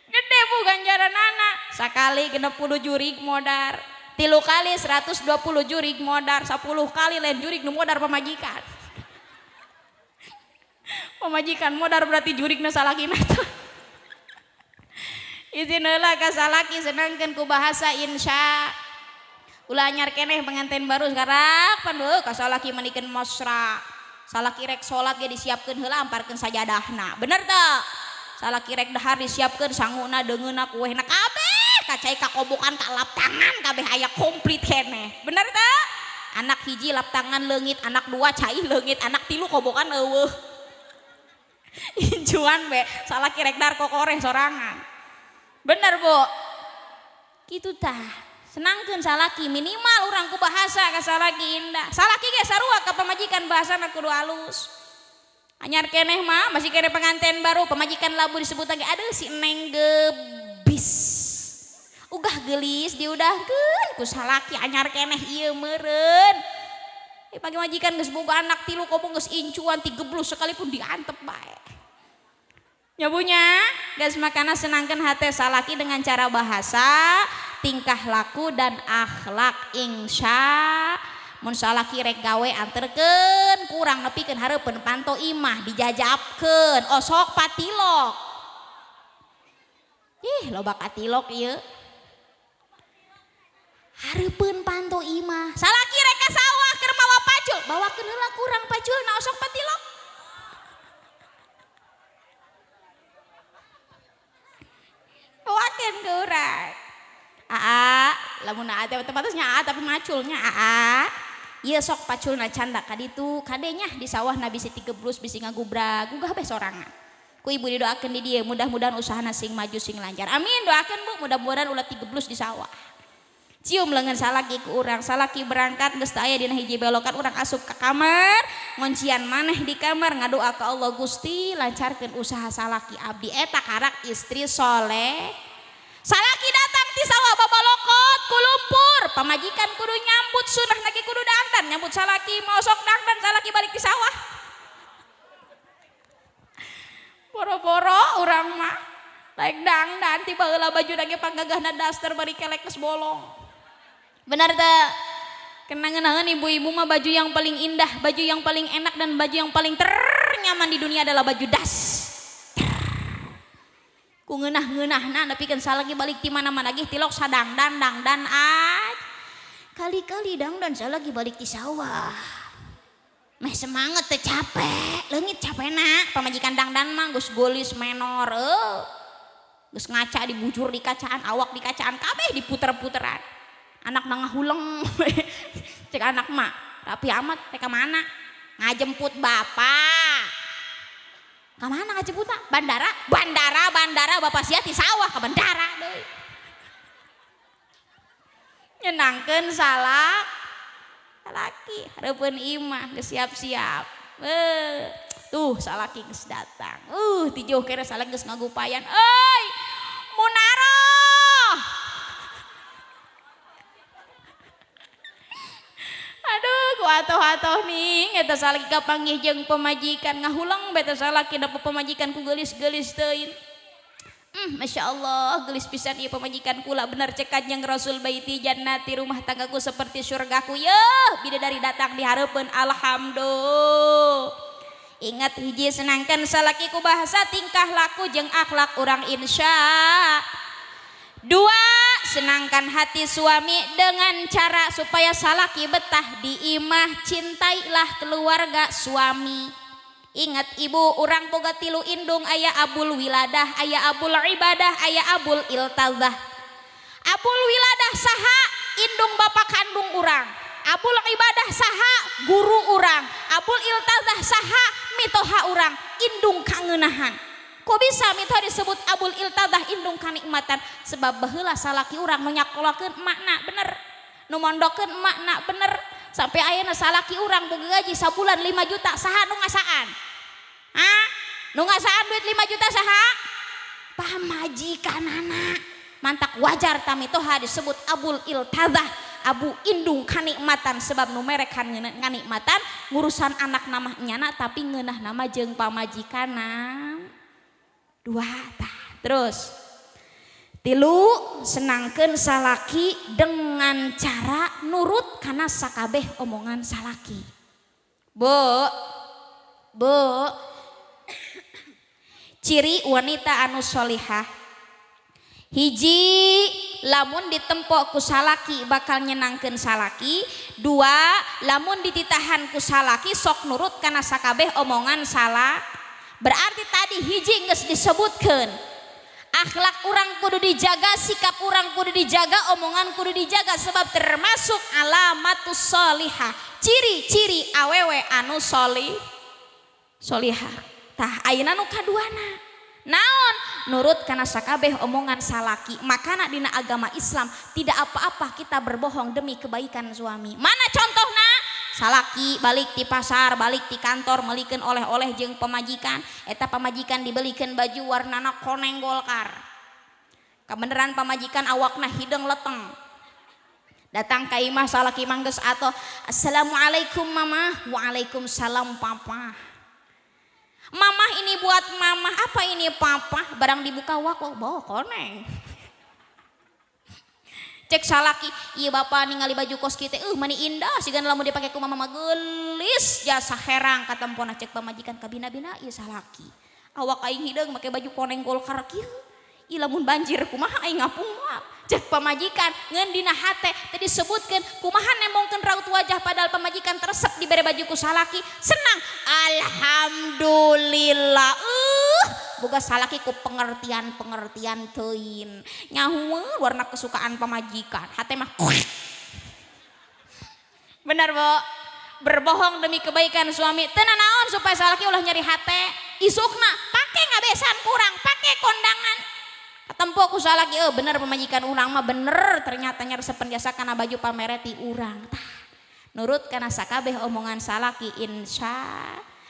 Gede bu ganjaran anak. Sekali genep puluh jurik modar tilu kali 120 jurik modar 10 kali lain jurik nu modar pemajikan pemajikan modar berarti jurik nu salaki nata izin heula ka salaki senangkeun ku bahasa insya. Ulah anyar keneh pengantin baru sekarang pandu ka salaki manikeun mosra. Salaki rek salat ge disiapkeun heula amparkeun sajadahna. Bener teu? Salah kirek dahar disiapkan sanguna dengena kuehna kabeh kacai kakobokan ka lap tangan kabeh aya komplit kene. Bener tak anak hiji lap tangan lengit anak dua cai lengit anak tilu kobokan eueuh. Injuan be. Salah kirek dar kokore sorangan. Bener bu gitu tah senangkan salaki minimal orang ku bahasa ke salaki indah. Salaki ge sarua ke pemajikan bahasa kudu halus anyar keneh mah masih kene pengantin baru pemajikan labu disebut lagi. Ada si neng gebis ugah gelis diudahkan ku salaki anyar keneh iya meren eh pagi majikan geus boga anak tilu komo geus incuan tigeblus sekalipun diantep bae. Nyabunya gas makana senangkan hati salaki dengan cara bahasa tingkah laku dan akhlak insya. Mun salaki rek gawe anterken kurang nepikeun hareupeun panto imah dijajabkeun osok patilok. Ih loba katilok ieu hareupeun panto imah salaki rek ka sawah keur mawa pacul. Bawakeun heula kurang na osok patilok bawakeun ke aa lamun ada tempatnya aa tapi maculnya aa. Iya sok pacul na canda kaditu kadenya di sawah nabi si tigeblus bisi ngagubra gugah be sorangan. Ku ibu didoakan di dia mudah-mudahan usaha sing maju sing lancar. Amin doakan bu. Mudah-mudahan ulah tigeblus di sawah cium lengan salaki ku urang salaki berangkat geus aya dina hiji belokan urang asup ke kamar ngoncian maneh di kamar ngadoa ka Allah Gusti lancarkeun usaha salaki abdi. Eta karak istri soleh. Salaki datang ti sawah babalokot ku lumpur. Pamajikan kudu nyambut sunah lagi kudu dandan nyambut salaki mau sok dandan salaki balik di sawah. Boro-boro urang mah laik dangdan tiba heula baju lagi panggagahna daster bari kelek bolong Benar tak? Kenangan-kenangan ibu-ibu mah baju yang paling indah, baju yang paling enak dan baju yang paling ternyaman di dunia adalah baju das. Ku ngeunah-ngeunah nah tapi kan lagi balik di mana-mana lagi tilok sadang dan dang dan aj. Kali-kali dang dan lagi balik di sawah. Meh semangat teh capek, leungit capek nak pamajikan dang dan mah gus golis menor. Gus ngaca dibujur di kacaan, awak di kacaan kabeh diputer-puteran anak nangah huleng cek anak mak. Tapi amat. Mereka mana ngajemput bapak. Ke mana ngajemput tak bandara? Bandara bandara. Bapak sia di sawah ke bandara deh nyenangkan salah laki harapan imah siap-siap. Eh tuh salaki geus datang. Uh tijuh kira salah geus ngagupayan. Euy atuh-atoh nih salaki kapanggih jeung pemajikan. Ngahulang beta salaki da pemajikan ku gelis-gelis tein hmm, Masya Allah gelis pisan ieu pemajikan kula bener cekat yang Rasul baiti jannati rumah tanggaku seperti surgaku. Ya bidadari datang diharapkan alhamdulillah. Ingat hiji senangkan salakiku bahasa tingkah laku jeng akhlak orang insya. Dua senangkan hati suami dengan cara supaya salaki betah di imah cintailah keluarga suami. Ingat ibu orang boga tilu indung ayah abul wiladah ayah abul ibadah ayah abul iltazah. Abul wiladah saha indung bapak kandung orang abul ibadah saha guru orang abul iltazah saha mitoha orang indung kangenahan kok bisa minta disebut abul iltadah indung kanikmatan? Sebab bahula salaki orang menyakolakan makna bener. Nu mondokeun makna bener. Sampai ayeuna salaki orang gaji sabulan 5 juta saha nu ngasaan? Ah nu ngasaan duit 5 juta saha? Pamajikan anak mantak wajar tamitoha disebut abul iltadah abu indung kanikmatan. Sebab nu merek kanikmatan ngurusan anak nama nyana tapi ngeunah nama jeung pamajikanna dua terus tilu senangkan salaki dengan cara nurut karena sakabeh omongan salaki. Bu bu ciri wanita anu solihah. Hiji lamun ditempok ku salaki bakal nyenangkan salaki. Dua lamun dititahan ku salaki sok nurut karena sakabeh omongan salah berarti tadi hiji nges disebutkan akhlak orang kudu dijaga sikap orang kudu dijaga omongan kudu dijaga sebab termasuk alamatus solihah. Ciri-ciri awewe anu soli solihah. Tah ayeuna nu kaduana? Naon? Nurut karena sakabeh omongan salaki makana dina agama Islam tidak apa-apa kita berbohong demi kebaikan suami. Mana contohnya salaki balik di pasar balik di kantor melikan oleh-oleh jeng pemajikan. Eta pemajikan dibelikan baju warnana koneng golkar. Kebenaran pemajikan awakna hidung leteng. Datang ke imah salaki mangges atau assalamualaikum mama. Waalaikumsalam papa. Mama ini buat mama apa ini papa? Barang dibuka wak bawa koneng cek salaki. Iya bapak ningali baju kos kita eh uh, mani indah. Sih lamun dia ku mama gelis jasa herang kata cek pamajikan kabina bina iya salaki. Awak aing hidung pakai baju koneng golkar kieu. Lamun banjir kumaha aing ngapung cek pamajikan ngen dina hate tadi sebutkan kumaha nemongkeun raut wajah padahal pamajikan teresep diberi baju ku salaki? Senang. Alhamdulillah. Uh boga salaki ku pengertian pengertian tein nyahu warna kesukaan pemajikan hati mah. Benar bo. Berbohong demi kebaikan suami. Tenan naon supaya salaki ulah nyari hati isukna pakai ngabesan kurang pakai kondangan tempo ku salaki oh bener pemajikan urang mah bener ternyata resepen jasa karena baju pamereti urang. Tah nurut karena sakabeh omongan salaki insya.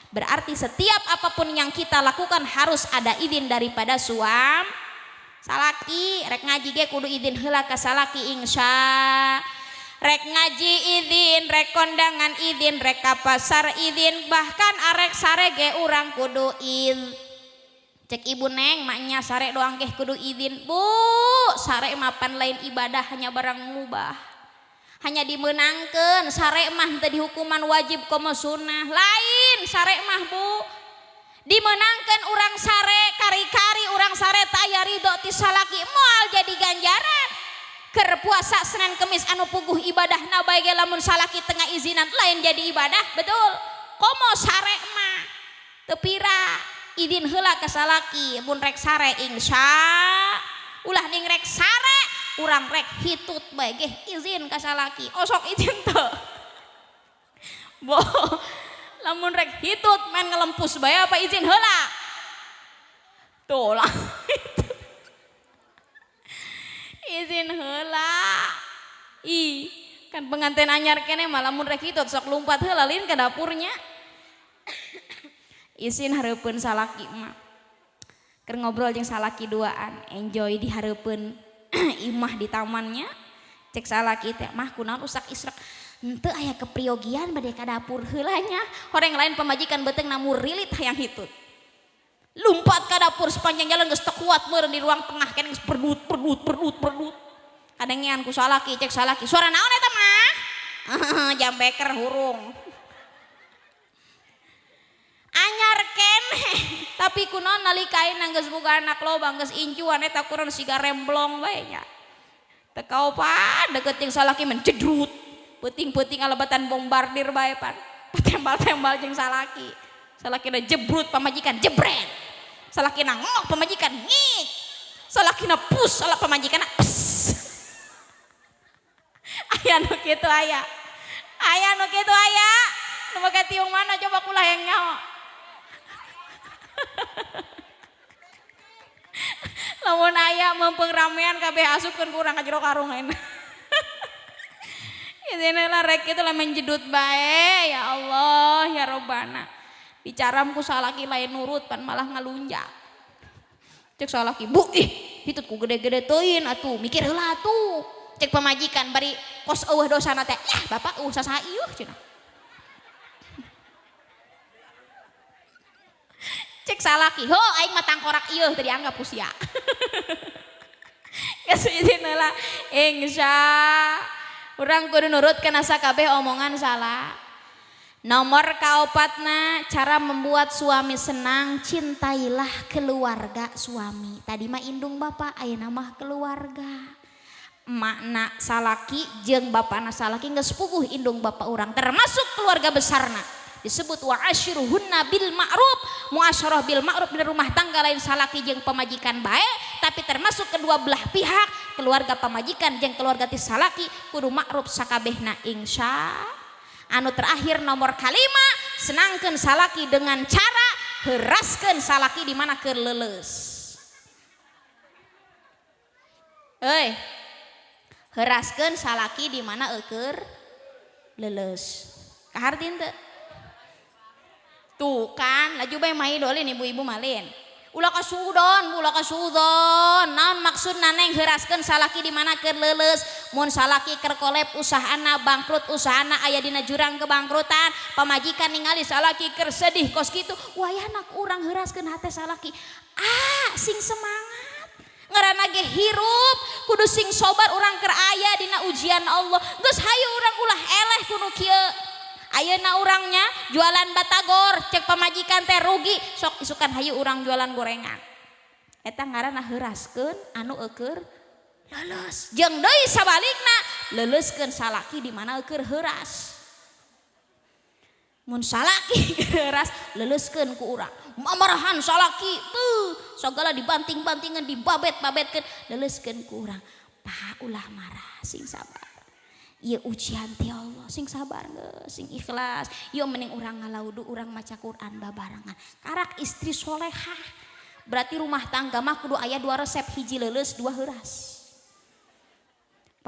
Berarti setiap apa pun yang kita lakukan harus ada izin daripada suam. Salaki rek ngaji ge kudu izin heula ka salaki insya. Rek ngaji izin rek kondangan izin rek ka pasar izin bahkan arek sare ge urang kudu izin cek ibu neng maknya sare doang keh kudu izin. Bu sare mapan lain ibadah hanya barang mubah. Hanya dimenangkan sare mah tadi hukuman wajib komo sunnah. Lain sare mah bu. Dimenangkan orang sare kari-kari orang sare taya ridho tisalaki moal jadi ganjaran. Ker puasa senin kemis anu puguh ibadah nabai lamun salaki tengah izinan lain jadi ibadah betul. Komo sare mah tepira idin hela kesalaki pun rek sare insya ulah ning rek sare urang rek hitut baik izin kesalaki osok izin tuh. Bo lamun rek hitut main ngelempus bae apa izin hela tuh lah. Izin hela ih kan pengantin anyar kene malah mun rek hitut sok lompat hela lin ke dapurnya isin harapun salaki mah ker ngobrol jeung salaki duaan enjoy di harapun imah di tamannya. Cek salaki teh mah kunaon usak israk ente aya kepriogian bade ka dapur heulanya. Orang lain pemajikan beteng namun rilit hayang hitut. Lumpat ke dapur sepanjang jalan geus kuat meureun di ruang tengah kene geus perdut perdut perdut perdut. Kadengean ku salaki cek salaki suara naon eta mah? Jam beker hurung kene tapi kunon nalikain nangges buka anak lo bangges incuan eta kurang siga remblong bae nya. Teu kaupan deket jeung salaki mencedrut. Puting-puting alebatan bombardir bae pan. Tembal-tembal jeung salaki salaki na jebrut pamajikan jebret. Salaki na ngok pamajikan ngik. Salaki na pus salah pamajikan pus aya nu kitu aya. Aya nu kitu aya. Nu tiung mana coba kulah yang nyawa lamun ayah mempeng ramean kabeh asupkeun kurang ka jero karung ini lah rek itu lah menjedut bae ya Allah ya Robbana bicaramku salaki lain nurut pan malah ngalunjak. Cek salaki bu ih itu ku gede-gede teuin atuh mikir heula atuh. Cek pemajikan bari kos eueuh dosana teh ya bapak eueuh sasaieuh cenah cek salaki ho aing mah tangkorak ieu teu dianggap usia. Izin heula insya. Urang kudu nurut kana sakabeh omongan salah. Nomor kaopatna cara membuat suami senang cintailah keluarga suami. Tadi mah indung bapak ayeuna mah keluarga. Makna salaki jeng bapakna salaki geus puguh indung bapak orang termasuk keluarga besarna disebut wa asyiruhunna bil ma'ruf muasyarah bil ma'ruf di rumah tangga lain salaki jeung pemajikan baik tapi termasuk kedua belah pihak keluarga pemajikan jeung keluarga ti salaki kudu ma'ruf sakabehna insya anu terakhir nomor kalima senangkan salaki dengan cara heraskan salaki di mana ke leles Hei, heraskan salaki di mana eker leles. Kahartin teu? tuh kan laju bae mai dolin ibu-ibu malin. Ulah kasudon, ulah kasudon. naon maksud naneng heraskeun salaki di mana keur leuleus? Mun salaki keur kolep usahana bangkrut usahana aya dina jurang kebangkrutan. Pamajikan ningali salaki keur sedih kos kitu. Wayahna urang heuraskeun hate salaki. Ah sing semangat. Ngerana ge hirup kudu sing sobar urang keur aya dina ujian Allah. Geus hayu urang ulah eleh kudu kieu. Ayeuna urangnya jualan batagor cek pemajikan teh rugi. Sok isukan hayu urang jualan gorengan. Eta ngaranna heuraskeun anu eukeur leles. Jeung deui sabalikna leuleskeun salaki di mana eukeur heuras. Mun salaki heuras leuleskeun ku urang. Mamarahan salaki tuh segala dibanting-bantingan dibabet-babetkeun leuleskeun ku urang. Paha ulah marah sing sabar. Iya ujian ti Allah. Sing sabar nge, sing ikhlas. Yo mending orang ngalaudu orang maca Quran babarangan karak istri solehah. Berarti rumah tangga mah kudu ayah dua resep hiji leles dua heras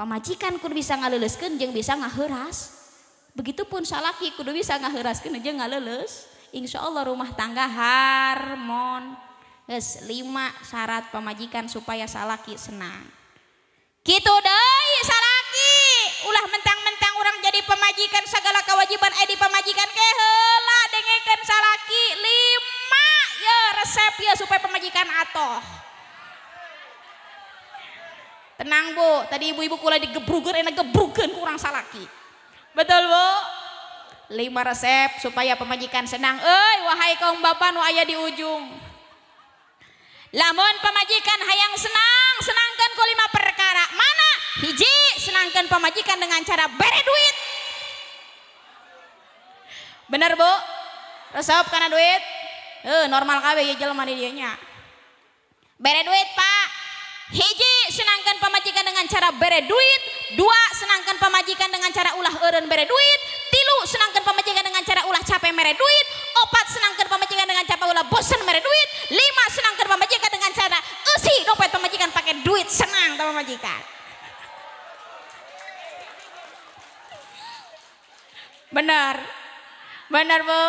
pamajikan kudu bisa ngaleleskeun jeung bisa ngaheras begitupun salaki kudu bisa ngaheuraskeun jeung ngaleles insya Allah rumah tangga harmon. Yes, lima syarat pemajikan supaya salaki senang. Gitu deh pemajikan segala kewajiban eh di pemajikan ke hela dengekeun salaki lima ya resep ya supaya pemajikan atoh. Tenang bu. Tadi ibu-ibu kula digebrugen enak gebrugen kurang salaki. Betul bu? Lima resep supaya pemajikan senang. Eh wahai kaum bapak nu ayah di ujung. Lamun pemajikan hayang senang senangkan ku lima perkara. Mana? Hiji senangkan pemajikan dengan cara bere duit bener bu? Resep karena duit? Eh normal kabe ya jelema di dianya. Bere duit pak. Hiji senangkan pemajikan dengan cara bere duit. Dua senangkan pemajikan dengan cara ulah eureun bere duit. Tilu senangkan pemajikan dengan cara ulah capek mere duit. Opat senangkan pemajikan dengan cara ulah bosan mere duit. Lima senangkan pemajikan dengan cara usi dompet pemajikan pakai duit. Senang sama pemajikan benar benar bu.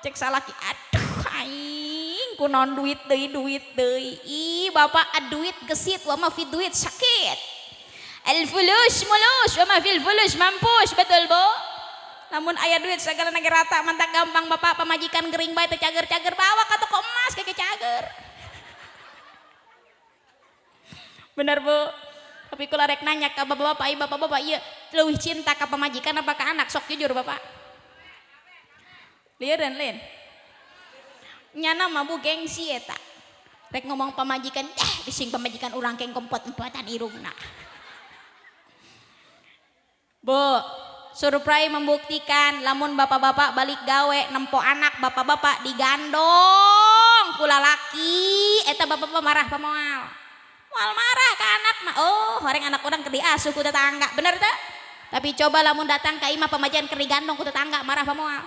Cek salaki aduh aing kunon duit deh duit deh ih bapak duit gesit wa ma fi duit sakit. Al fulus mulus wa ma fil fulus mampus betul bu. Namun ayah duit segala negara rata mantap gampang bapak. Pemajikan gering baik cager-cager bawa ke toko emas kayak cager. Bener bu. Tapi kalau rek nanya ke bapak-bapak bapak-bapak iya lebih cinta ke pemajikan apa ke anak? Sok jujur bapak lihat dan lain nyana mah bu gengsi ya tak? Rek ngomong pemajikan eh bising pemajikan orang keng kompot empatan irungna. Bu surprise membuktikan lamun bapak-bapak balik gawe nempo anak bapak-bapak digandong kula laki eta bapak-bapak marah pemoal mal marah ke anak mah. Oh orang anak orang ke diasuh ku tetangga. Bener tak tapi coba lamun datang ke imah pemajian ke digandong ku tetangga marah pemoal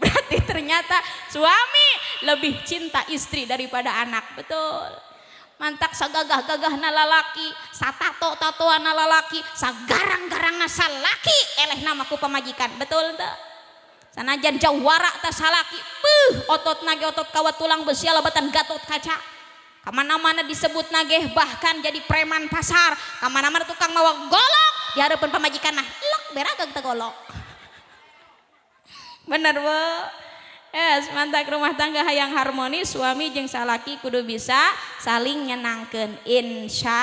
berarti ternyata suami lebih cinta istri daripada anak. Betul. Mantak sagagah-gagah na lalaki satato tatoan na lalaki sagarang-garang na salaki eleh namaku pemajikan betul tak? Sanajan jauh warak tas salaki puh otot nage otot kawat tulang besi alabatan gatot kaca. Ke mana-mana disebut nage bahkan jadi preman pasar. Ke mana-mana tukang mawa golok di hadapan pemajikan nah lok beragak kita golok bener bu Yes, mantak rumah tangga hayang harmonis suami jeung salaki kudu bisa saling nyenangkan insya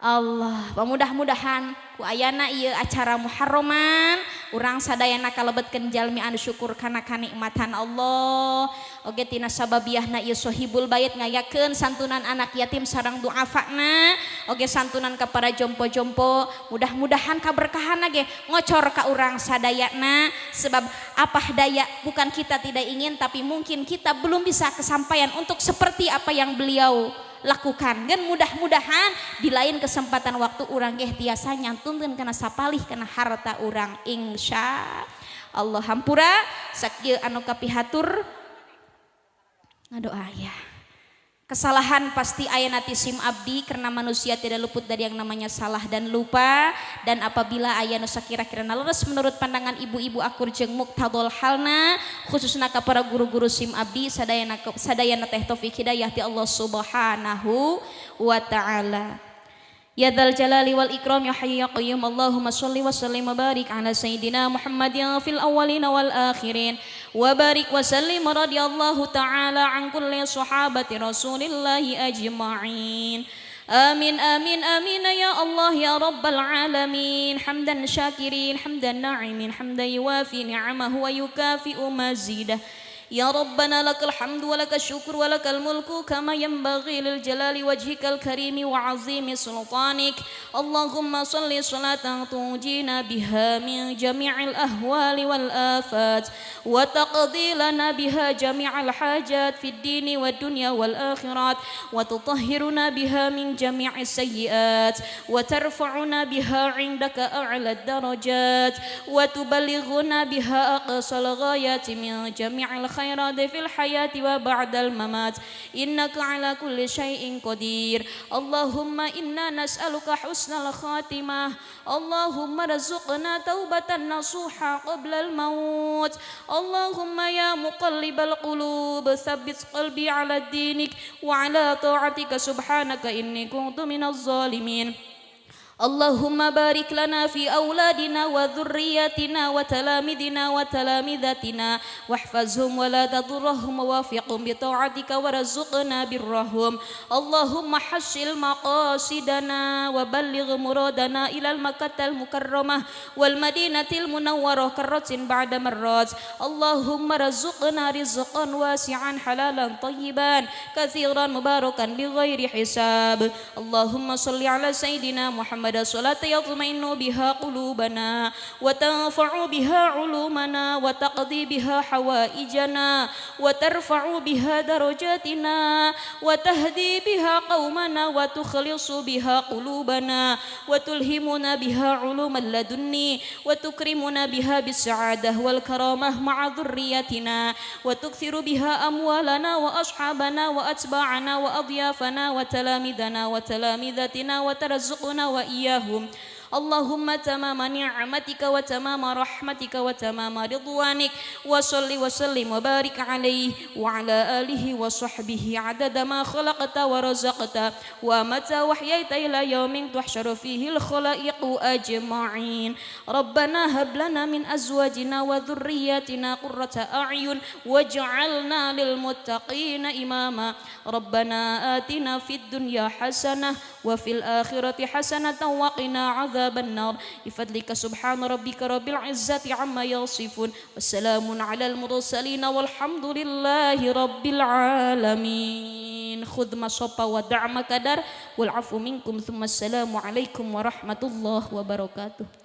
Allah pemudah-mudahan ku ayana iya acara muharraman. Urang sadayana kalebetkeun jalmi anu syukur kana kanikmatan Allah. Oge tina sababiahna ieu sohibul bait ngayakeun santunan anak yatim sareng duafana. Oge santunan ka para jompo-jompo mudah-mudahan kaberkahan ge. Ngocor ka urang sadayana sebab apa daya bukan kita tidak ingin tapi mungkin kita belum bisa kesampaian untuk seperti apa yang beliau lakukan. Dan mudah-mudahan di lain kesempatan waktu orang geh tiasa nyantunkan karena sapalih karena harta orang insya Allah. Hampura sakit anu kapihatur. Ngadoa ya. Kesalahan pasti ayat nati sim abdi karena manusia tidak luput dari yang namanya salah dan lupa. Dan apabila ayat nusa kira-kira nalures menurut pandangan ibu-ibu akur jeng muktadol halna khususnya kepada guru-guru sim abdi sadayana sadayana teh taufik hidayah di Allah subhanahu wa ta'ala Ya dzal jalali wal ikram ya hayyu ya qayyum Allahumma shalli wa sallim wa barik ala sayyidina Muhammadin fil awwalin wal akhirin wa barik wa sallim radhiyallahu taala an kulli sahabati Rasulillah ajma'in Amin amin amin ya Allah ya rabbal alamin hamdan syakirin hamdan na'imin hamdan يا ربنا لك الحمد ولك الشكر ولك الملك كما ينبغي للجلال وجهك الكريم وعظيم سلطانك. اللهم صل صلاة تنجينا بها من جميع الأهوال والآفات وتقضي لنا بها جميع الحاجات في الدين والدنيا والآخرات وتطهرنا بها من جميع السيئات وترفعنا بها عندك أعلى الدرجات وتبلغنا بها أقصى الغايات من جميع الخيرات. في الحياة وبعد الممات. إنك على كل شيء قدير. اللهم إنا نسألك حسن الخاتمة. اللهم رزقنا توبة نصوحة قبل الموت. اللهم يا مقلب القلوب ثبت قلبي على دينك وعلى طاعتك. سبحانك إني كنت من الظالمين. اللهم بارك لنا في أولادنا وذرياتنا وتلامذنا وتلامذتنا واحفظهم ولا تضرهم ووفقهم بطاعتك ورزقنا برهم. اللهم حصل مقاصدنا وبلغ مرادنا إلى المكة المكرمة والمدينة المنورة كرة بعد مرات. اللهم رزقنا رزقا واسعا حلالا طيبا كثيرا مباركا بغير حساب. اللهم صل على سيدنا محمد محمد صلاة يطمئن بها قلوبنا وتنفع بها علومنا وتقضي بها حوائجنا وترفع بها درجاتنا وتهدي بها قومنا وتخلص بها قلوبنا وتلهمنا بها علوم اللدني وتكرمنا بها بالسعادة والكرامة مع ذريتنا وتكثر بها أموالنا وأصحابنا وأتباعنا وأضيافنا وتلامذنا وتلامذتنا وترزقنا وإيانا iyahum اللهم تمام نعمتك وتمام رحمتك وتمام رضوانك وصل وسلم وبارك عليه وعلى آله وصحبه عدد ما خلقت ورزقت ومتى وحييت إلى يوم تحشر فيه الخلائق أجمعين. ربنا هب لنا من أزواجنا وذرياتنا قرة أعين واجعلنا للمتقين إماما. ربنا آتنا في الدنيا حسنة وفي الآخرة حسنة وقنا عذاب عذاب النار. بفضلك سبحان ربك رب العزة عما يصفون. والسلام على المرسلين والحمد لله رب العالمين. خذ ما صب ودع ما كدر والعفو منكم. ثم السلام عليكم ورحمة الله وبركاته.